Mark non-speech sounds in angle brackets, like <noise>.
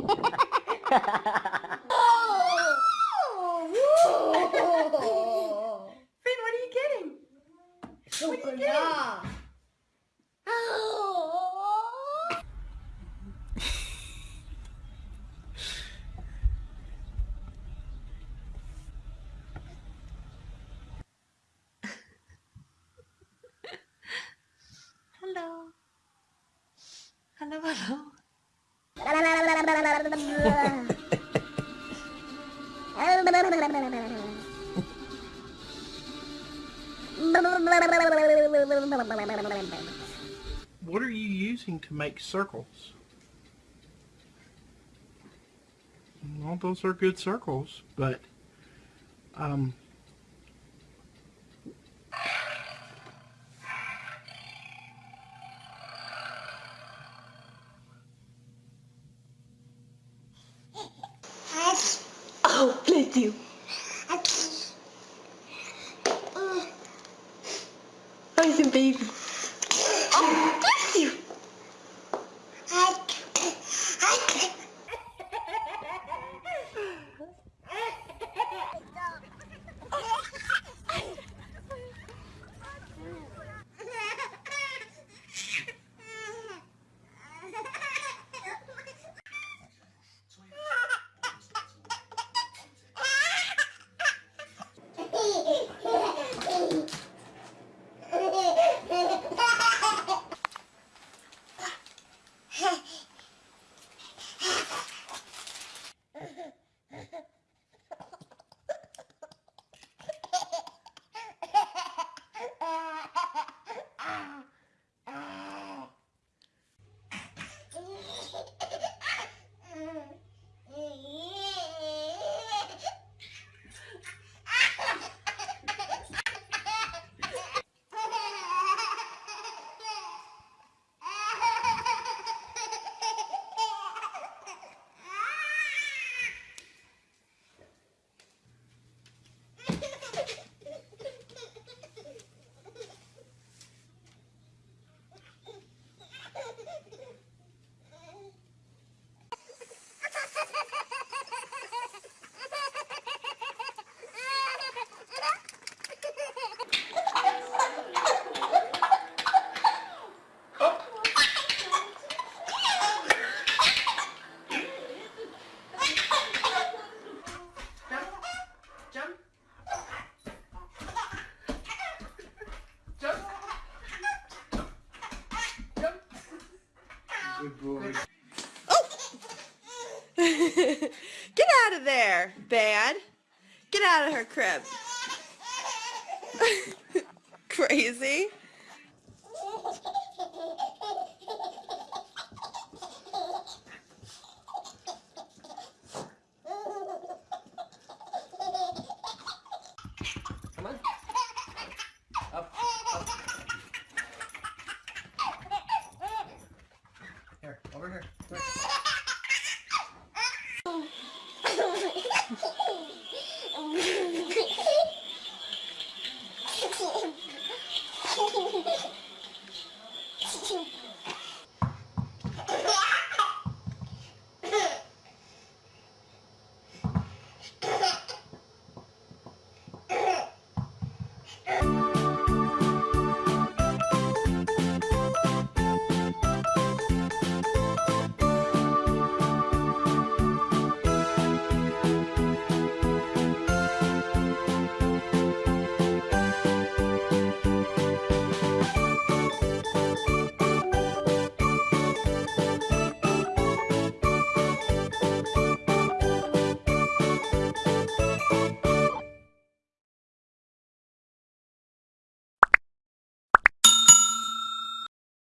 <laughs> Finn, what are you getting? What are you getting? What are you using to make circles? Well, those are good circles, but um, fio. Aqui. Oh. Olha esse baby. Good boy. <laughs> Get out of there, Bad. Get out of her crib. <laughs> Crazy. you